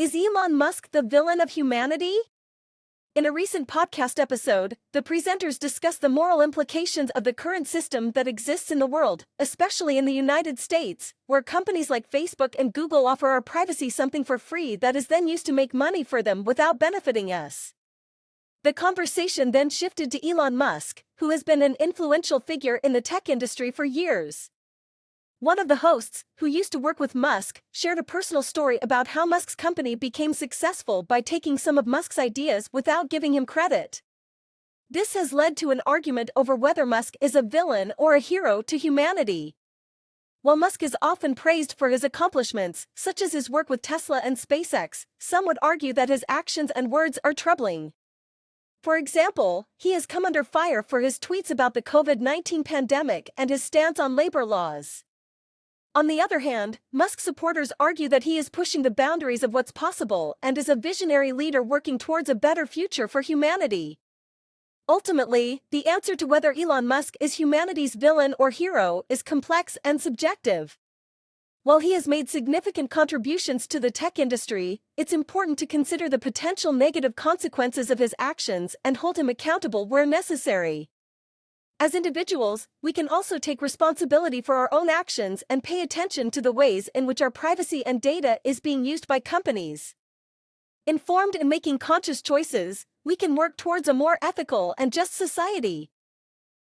Is Elon Musk the villain of humanity? In a recent podcast episode, the presenters discuss the moral implications of the current system that exists in the world, especially in the United States, where companies like Facebook and Google offer our privacy something for free that is then used to make money for them without benefiting us. The conversation then shifted to Elon Musk, who has been an influential figure in the tech industry for years. One of the hosts, who used to work with Musk, shared a personal story about how Musk's company became successful by taking some of Musk's ideas without giving him credit. This has led to an argument over whether Musk is a villain or a hero to humanity. While Musk is often praised for his accomplishments, such as his work with Tesla and SpaceX, some would argue that his actions and words are troubling. For example, he has come under fire for his tweets about the COVID 19 pandemic and his stance on labor laws. On the other hand, Musk supporters argue that he is pushing the boundaries of what's possible and is a visionary leader working towards a better future for humanity. Ultimately, the answer to whether Elon Musk is humanity's villain or hero is complex and subjective. While he has made significant contributions to the tech industry, it's important to consider the potential negative consequences of his actions and hold him accountable where necessary. As individuals, we can also take responsibility for our own actions and pay attention to the ways in which our privacy and data is being used by companies. Informed and making conscious choices, we can work towards a more ethical and just society.